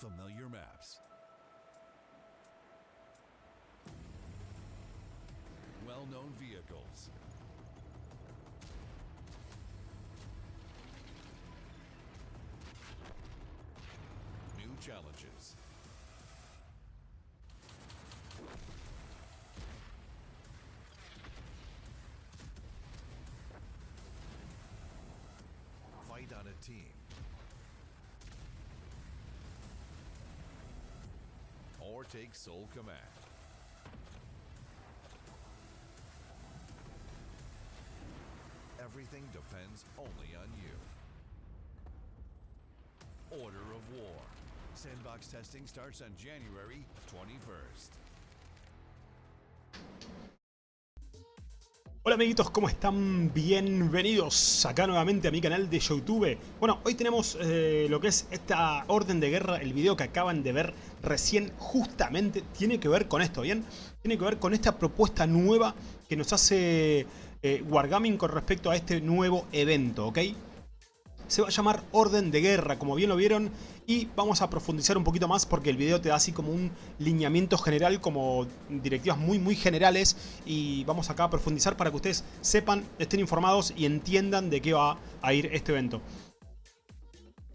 Familiar maps. Well-known vehicles. New challenges. Fight on a team. Or take sole command. Everything depends only on you. Order of War. Sandbox testing starts on January 21st. Hola amiguitos, ¿cómo están? Bienvenidos acá nuevamente a mi canal de Youtube. Bueno, hoy tenemos eh, lo que es esta orden de guerra, el video que acaban de ver recién justamente tiene que ver con esto, ¿bien? Tiene que ver con esta propuesta nueva que nos hace eh, Wargaming con respecto a este nuevo evento, ¿ok? Se va a llamar Orden de Guerra, como bien lo vieron, y vamos a profundizar un poquito más porque el video te da así como un lineamiento general, como directivas muy muy generales, y vamos acá a profundizar para que ustedes sepan, estén informados y entiendan de qué va a ir este evento.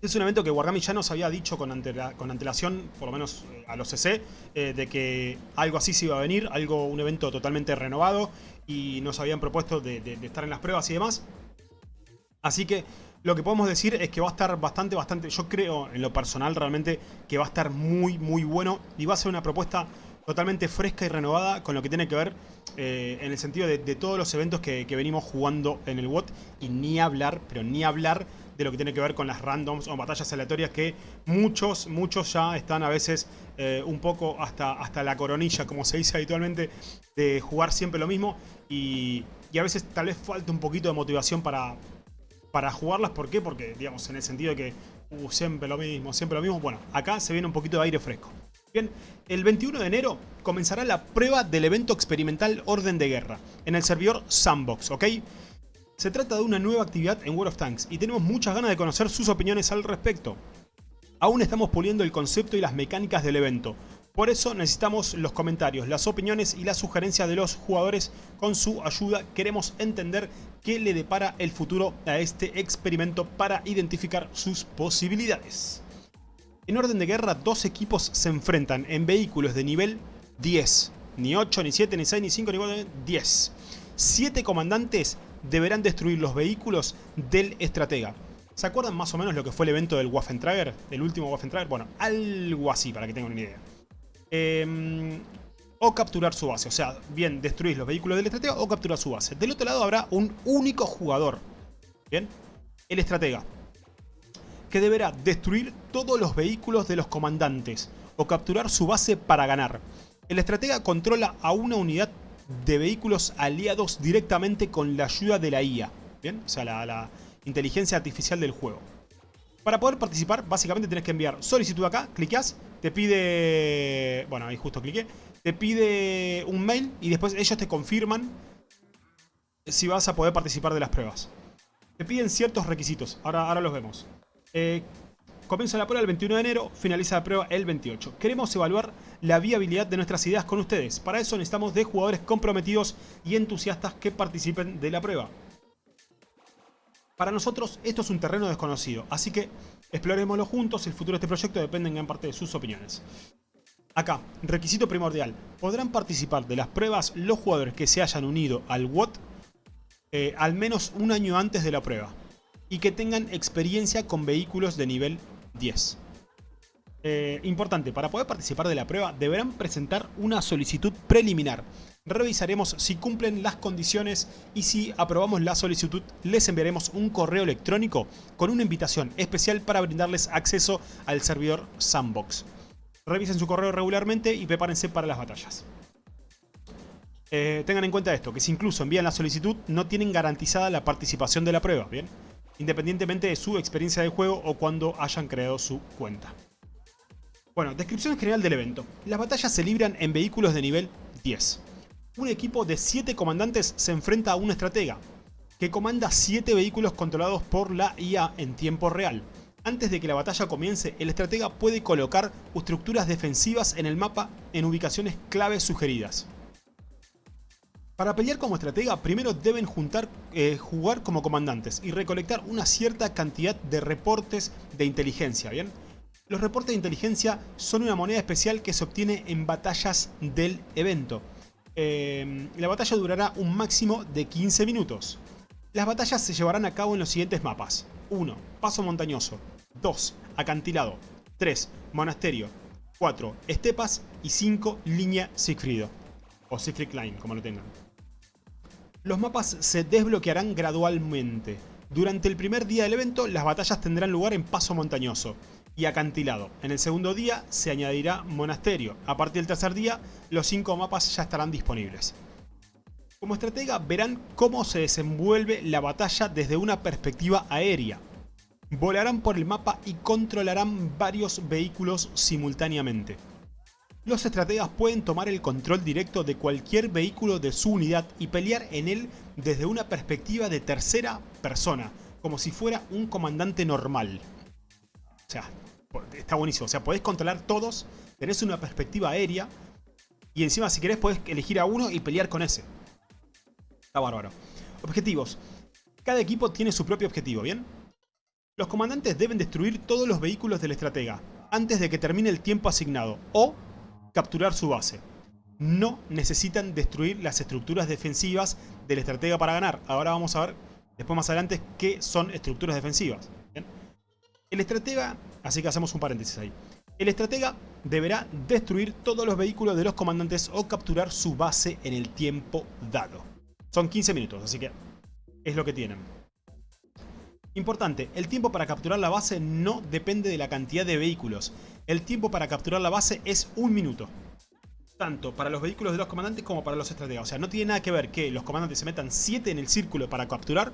Es un evento que Wargaming ya nos había dicho con, antela, con antelación, por lo menos eh, a los CC, eh, de que algo así se iba a venir, algo un evento totalmente renovado, y nos habían propuesto de estar en las pruebas y demás. Así que lo que podemos decir es que va a estar bastante, bastante, yo creo en lo personal realmente que va a estar muy, muy bueno y va a ser una propuesta totalmente fresca y renovada con lo que tiene que ver eh, en el sentido de, todos los eventos que, venimos jugando en el WOT y ni hablar, pero ni hablar de lo que tiene que ver con las randoms o batallas aleatorias que muchos, muchos ya están a veces eh, un poco hasta, hasta la coronilla, como se dice habitualmente, de jugar siempre lo mismo y, y a veces tal vez falta un poquito de motivación para, para jugarlas. ¿Por qué? Porque, digamos, en el sentido de que uh, siempre lo mismo, siempre lo mismo. Bueno, acá se viene un poquito de aire fresco. Bien, el 21 de enero comenzará la prueba del evento experimental Orden de Guerra en el servidor Sandbox, ¿ok? Se trata de una nueva actividad en World of Tanks y tenemos muchas ganas de conocer sus opiniones al respecto. Aún estamos puliendo el concepto y las mecánicas del evento, por eso necesitamos los comentarios, las opiniones y las sugerencias de los jugadores. Con su ayuda queremos entender qué le depara el futuro a este experimento para identificar sus posibilidades. En orden de guerra, dos equipos se enfrentan en vehículos de nivel 10. Ni 8, ni 7, ni 6, ni 5, ni 4, ni 10. Siete comandantes deberán destruir los vehículos del estratega. ¿Se acuerdan más o menos lo que fue el evento del Waffentrager? El último Waffentrager. Bueno, algo así para que tengan una idea. Eh, o capturar su base. O sea, bien destruís los vehículos del estratega o capturar su base. Del otro lado habrá un único jugador. Bien, el estratega. Que deberá destruir todos los vehículos de los comandantes o capturar su base para ganar. El estratega controla a una unidad de vehículos aliados directamente con la ayuda de la IA. Bien, o sea, la inteligencia artificial del juego. Para poder participar, básicamente tenés que enviar solicitud acá, cliqueás, te pide... Bueno, ahí justo cliqué. Te pide un mail y después ellos te confirman si vas a poder participar de las pruebas. Te piden ciertos requisitos, ahora, ahora los vemos. Eh, comienza la prueba el 21 de enero, finaliza la prueba el 28. Queremos evaluar la viabilidad de nuestras ideas con ustedes. Para eso necesitamos de jugadores comprometidos y entusiastas que participen de la prueba. Para nosotros esto es un terreno desconocido, así que explorémoslo juntos, el futuro de este proyecto depende en gran parte de sus opiniones. Acá, requisito primordial, podrán participar de las pruebas los jugadores que se hayan unido al WOT eh, al menos un año antes de la prueba y que tengan experiencia con vehículos de nivel 10. Eh, importante, para poder participar de la prueba deberán presentar una solicitud preliminar revisaremos si cumplen las condiciones y si aprobamos la solicitud les enviaremos un correo electrónico con una invitación especial para brindarles acceso al servidor Sandbox. Revisen su correo regularmente y prepárense para las batallas. Eh, tengan en cuenta esto, que si incluso envían la solicitud no tienen garantizada la participación de la prueba, ¿bien? Independientemente de su experiencia de juego o cuando hayan creado su cuenta. Bueno, descripción general del evento. Las batallas se libran en vehículos de nivel 10 un equipo de 7 comandantes se enfrenta a un estratega, que comanda 7 vehículos controlados por la IA en tiempo real. Antes de que la batalla comience, el estratega puede colocar estructuras defensivas en el mapa en ubicaciones clave sugeridas. Para pelear como estratega, primero deben eh, jugar como comandantes y recolectar una cierta cantidad de reportes de inteligencia, ¿bien? Los reportes de inteligencia son una moneda especial que se obtiene en batallas del evento. Eh, la batalla durará un máximo de 15 minutos. Las batallas se llevarán a cabo en los siguientes mapas. 1. Paso montañoso. 2. Acantilado. 3. Monasterio. 4. Estepas. Y 5. Línea Siegfriedo. O Siegfried Line, como lo tengan. Los mapas se desbloquearán gradualmente. Durante el primer día del evento, las batallas tendrán lugar en paso montañoso y acantilado. En el segundo día se añadirá monasterio. A partir del tercer día, los cinco mapas ya estarán disponibles. Como estratega verán cómo se desenvuelve la batalla desde una perspectiva aérea. Volarán por el mapa y controlarán varios vehículos simultáneamente. Los estrategas pueden tomar el control directo de cualquier vehículo de su unidad y pelear en él desde una perspectiva de tercera persona, como si fuera un comandante normal. O sea, está buenísimo. O sea, podés controlar todos, tenés una perspectiva aérea y encima si querés podés elegir a uno y pelear con ese. Está bárbaro. Objetivos. Cada equipo tiene su propio objetivo, ¿bien? Los comandantes deben destruir todos los vehículos del estratega antes de que termine el tiempo asignado o capturar su base. No necesitan destruir las estructuras defensivas del estratega para ganar. Ahora vamos a ver, después más adelante, qué son estructuras defensivas. El estratega, así que hacemos un paréntesis ahí. El estratega deberá destruir todos los vehículos de los comandantes o capturar su base en el tiempo dado. Son 15 minutos, así que es lo que tienen. Importante, el tiempo para capturar la base no depende de la cantidad de vehículos. El tiempo para capturar la base es un minuto. Tanto para los vehículos de los comandantes como para los estrategas. O sea, no tiene nada que ver que los comandantes se metan 7 en el círculo para capturar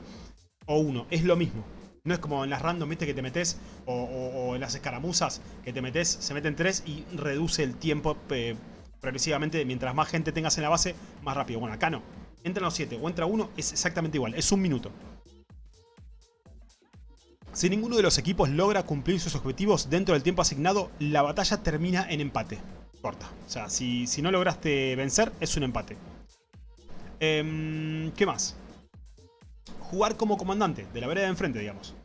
o uno. Es lo mismo. No es como en las random, viste, que te metes, o, en las escaramuzas, que te metes, se meten 3 y reduce el tiempo eh, progresivamente. Mientras más gente tengas en la base, más rápido. Bueno, acá no. Entran los 7 o entra uno, es exactamente igual. Es un minuto. Si ninguno de los equipos logra cumplir sus objetivos dentro del tiempo asignado, la batalla termina en empate. Corta. O sea, si, si no lograste vencer, es un empate. Em, ¿Qué más? Jugar como comandante, de la vereda de enfrente, digamos.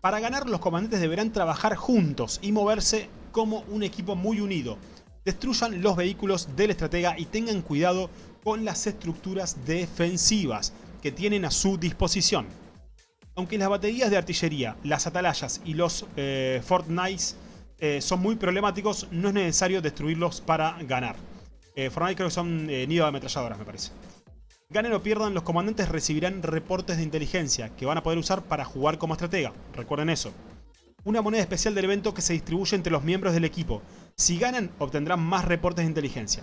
Para ganar, los comandantes deberán trabajar juntos y moverse como un equipo muy unido. Destruyan los vehículos del estratega y tengan cuidado con las estructuras defensivas que tienen a su disposición. Aunque las baterías de artillería, las atalayas y los eh, eh, son muy problemáticos, no es necesario destruirlos para ganar. Eh, Fort creo que son eh, nido de ametralladoras, me parece. Ganen o pierdan, los comandantes recibirán reportes de inteligencia que van a poder usar para jugar como estratega. Recuerden eso. Una moneda especial del evento que se distribuye entre los miembros del equipo. Si ganan, obtendrán más reportes de inteligencia.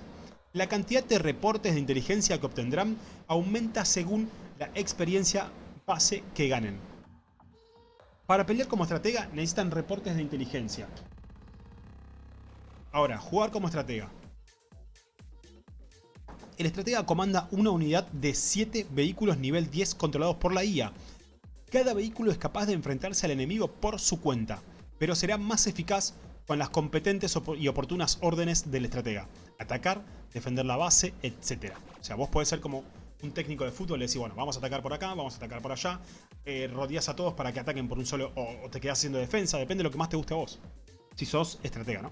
La cantidad de reportes de inteligencia que obtendrán aumenta según la experiencia pase que ganen. Para pelear como estratega necesitan reportes de inteligencia. Ahora, jugar como estratega. El estratega comanda una unidad de 7 vehículos nivel 10 controlados por la IA. Cada vehículo es capaz de enfrentarse al enemigo por su cuenta, pero será más eficaz con las competentes y oportunas órdenes del estratega. Atacar, defender la base, etc. O sea, vos podés ser como un técnico de fútbol le decís, bueno, vamos a atacar por acá, vamos a atacar por allá, eh, rodeas a todos para que ataquen por un solo, o, te quedas haciendo defensa, depende de lo que más te guste a vos. Si sos estratega, ¿no?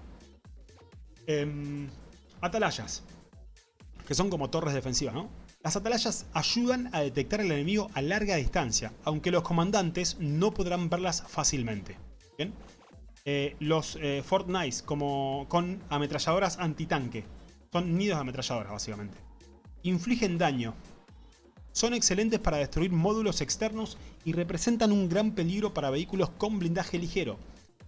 Em, atalayas, que son como torres defensivas, ¿no? Las atalayas ayudan a detectar al enemigo a larga distancia, aunque los comandantes no podrán verlas fácilmente. Eh, los eh, como con ametralladoras antitanque. Son nidos de ametralladoras, básicamente. Infligen daño, son excelentes para destruir módulos externos y representan un gran peligro para vehículos con blindaje ligero.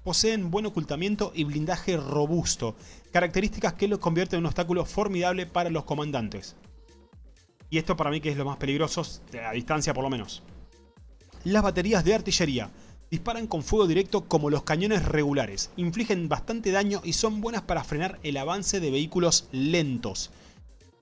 Poseen buen ocultamiento y blindaje robusto, características que los convierten en un obstáculo formidable para los comandantes. Y esto para mí que es lo más peligroso, a distancia por lo menos. Las baterías de artillería disparan con fuego directo como los cañones regulares, infligen bastante daño y son buenas para frenar el avance de vehículos lentos.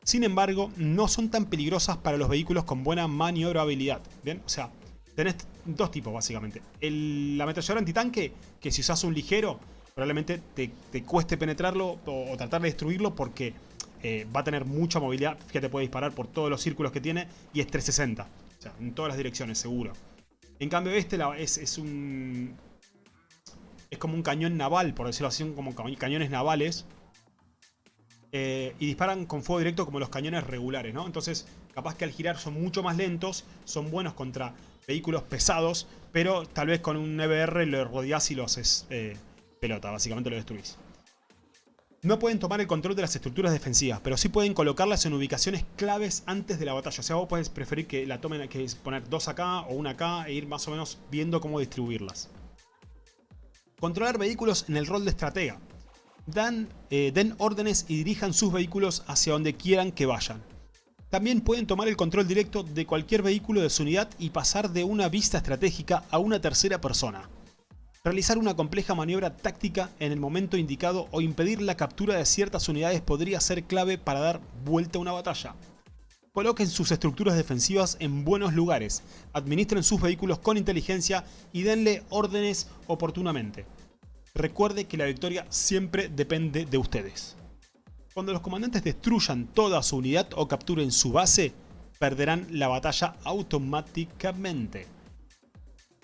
Sin embargo, no son tan peligrosas para los vehículos con buena maniobrabilidad. ¿Bien? O sea, tenés dos tipos básicamente. El, la ametralladora antitanque, que si usas un ligero, probablemente te, cueste penetrarlo o, tratar de destruirlo porque eh, va a tener mucha movilidad. Fíjate, puede disparar por todos los círculos que tiene y es 360. O sea, en todas las direcciones, seguro. En cambio este es, es un... Es como un cañón naval, por decirlo así, como cañones navales. Eh, y disparan con fuego directo como los cañones regulares, ¿no? Entonces, capaz que al girar son mucho más lentos, son buenos contra vehículos pesados, pero tal vez con un EBR lo rodeás y lo haces eh, pelota, básicamente lo destruís. No pueden tomar el control de las estructuras defensivas, pero sí pueden colocarlas en ubicaciones claves antes de la batalla. O sea, vos podés preferir que la tomen, que poner dos acá o una acá e ir más o menos viendo cómo distribuirlas. Controlar vehículos en el rol de estratega. Dan, eh, den órdenes y dirijan sus vehículos hacia donde quieran que vayan. También pueden tomar el control directo de cualquier vehículo de su unidad y pasar de una vista estratégica a una tercera persona realizar una compleja maniobra táctica en el momento indicado o impedir la captura de ciertas unidades podría ser clave para dar vuelta a una batalla. Coloquen sus estructuras defensivas en buenos lugares, administren sus vehículos con inteligencia y denle órdenes oportunamente. Recuerde que la victoria siempre depende de ustedes. Cuando los comandantes destruyan toda su unidad o capturen su base, perderán la batalla automáticamente.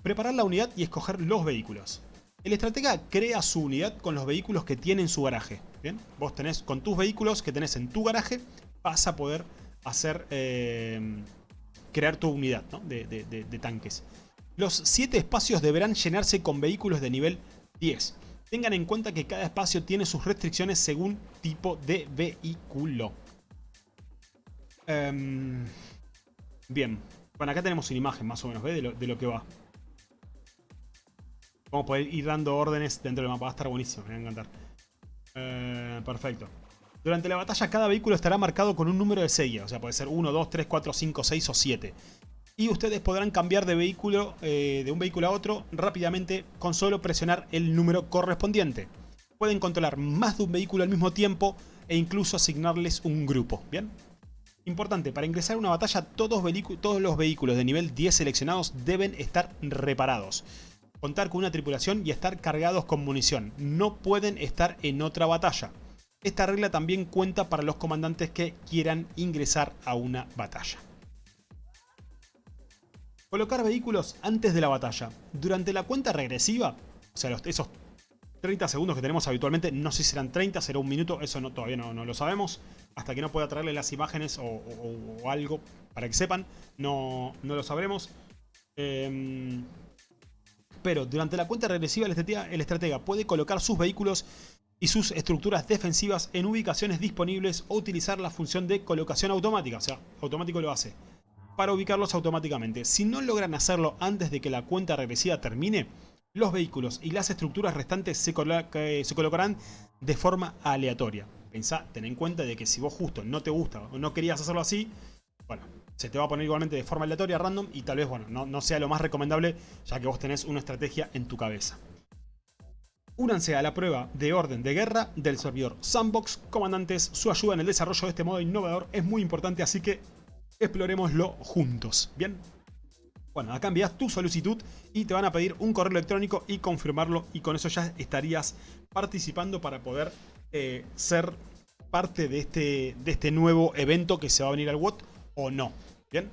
Preparar la unidad y escoger los vehículos. El estratega crea su unidad con los vehículos que tiene en su garaje. Bien, vos tenés con tus vehículos que tenés en tu garaje, vas a poder hacer eh, crear tu unidad de, tanques. Los 7 espacios deberán llenarse con vehículos de nivel 10. Tengan en cuenta que cada espacio tiene sus restricciones según tipo de vehículo. Em, bien, bueno acá tenemos una imagen más o menos de lo que va. Vamos a poder ir dando órdenes dentro del mapa. Va a estar buenísimo, me va a encantar. Eh, perfecto. Durante la batalla cada vehículo estará marcado con un número de serie. O sea, puede ser 1, 2, 3, 4, 5, 6 o 7. Y ustedes podrán cambiar de vehículo eh, de un vehículo a otro rápidamente con solo presionar el número correspondiente. Pueden controlar más de un vehículo al mismo tiempo e incluso asignarles un grupo. ¿Bien? Importante, para ingresar a una batalla todos, todos los vehículos de nivel 10 seleccionados deben estar reparados contar con una tripulación y estar cargados con munición. No pueden estar en otra batalla. Esta regla también cuenta para los comandantes que quieran ingresar a una batalla. Colocar vehículos antes de la batalla. Durante la cuenta regresiva, o sea, esos 30 segundos que tenemos habitualmente, no sé si serán 30, será un minuto, eso no, todavía no, lo sabemos. Hasta que no pueda traerle las imágenes o, algo para que sepan, no, no lo sabremos. Eh, pero durante la cuenta regresiva el estratega, puede colocar sus vehículos y sus estructuras defensivas en ubicaciones disponibles o utilizar la función de colocación automática, o sea, automático lo hace, para ubicarlos automáticamente. Si no logran hacerlo antes de que la cuenta regresiva termine, los vehículos y las estructuras restantes se, colocarán de forma aleatoria. Pensá, ten en cuenta de que si vos justo no te gusta o no querías hacerlo así, bueno, se te va a poner igualmente de forma aleatoria, random, y tal vez, bueno, no, sea lo más recomendable, ya que vos tenés una estrategia en tu cabeza. Únanse a la prueba de orden de guerra del servidor Sandbox. Comandantes, su ayuda en el desarrollo de este modo innovador es muy importante, así que exploremoslo juntos. ¿Bien? Bueno, acá envías tu solicitud y te van a pedir un correo electrónico y confirmarlo y con eso ya estarías participando para poder eh, ser parte de este, de este nuevo evento que se va a venir al WOT o no. ¿Bien?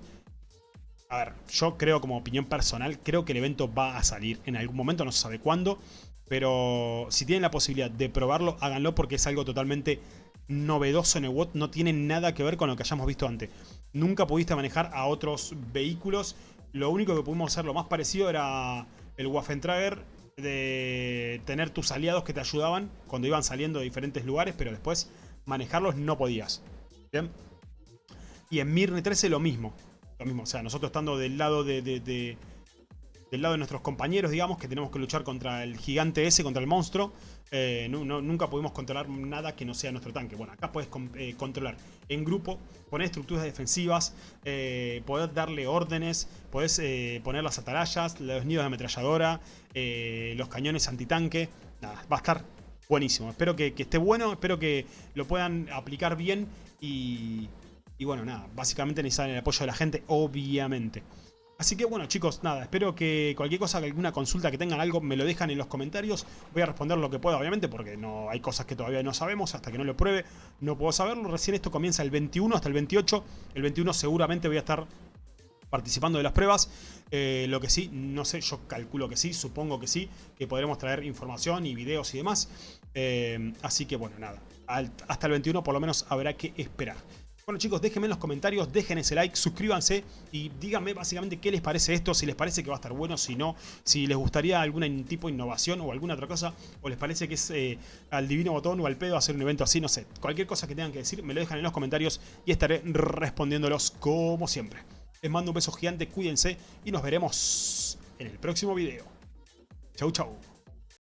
A ver, yo creo como opinión personal, creo que el evento va a salir en algún momento, no se sabe cuándo. Pero si tienen la posibilidad de probarlo, háganlo porque es algo totalmente novedoso en el WOT. No tiene nada que ver con lo que hayamos visto antes. Nunca pudiste manejar a otros vehículos. Lo único que pudimos hacer lo más parecido era el Waffentrager de tener tus aliados que te ayudaban cuando iban saliendo de diferentes lugares, pero después manejarlos no podías. ¿Bien? Y en Mirne 13 lo mismo. Lo mismo, o sea, nosotros estando del lado de, del lado de nuestros compañeros, digamos, que tenemos que luchar contra el gigante ese, contra el monstruo, eh, nunca pudimos controlar nada que no sea nuestro tanque. Bueno, acá puedes eh, controlar en grupo, poner estructuras defensivas, eh, poder darle órdenes, podés poner las atalayas, los nidos de ametralladora, los cañones antitanque. Nada, va a estar buenísimo. Espero que esté bueno, espero que lo puedan aplicar bien y y bueno, nada, básicamente necesitan el apoyo de la gente, obviamente. Así que bueno chicos, nada, espero que cualquier cosa, alguna consulta que tengan algo, me lo dejan en los comentarios. Voy a responder lo que pueda, obviamente, porque no hay cosas que todavía no sabemos, hasta que no lo pruebe, no puedo saberlo. Recién esto comienza el 21 hasta el 28. El 21 seguramente voy a estar participando de las pruebas. Eh, lo que sí, no sé, yo calculo que sí, supongo que sí, que podremos traer información y videos y demás. Eh, así que bueno, nada, hasta el 21 por lo menos habrá que esperar. Bueno chicos, déjenme en los comentarios, dejen ese like, suscríbanse y díganme básicamente qué les parece esto, si les parece que va a estar bueno, si no, si les gustaría algún tipo de innovación o alguna otra cosa, o les parece que es eh, al divino botón o al pedo hacer un evento así, no sé. Cualquier cosa que tengan que decir, me lo dejan en los comentarios y estaré respondiéndolos como siempre. Les mando un beso gigante, cuídense y nos veremos en el próximo video. Chau chau.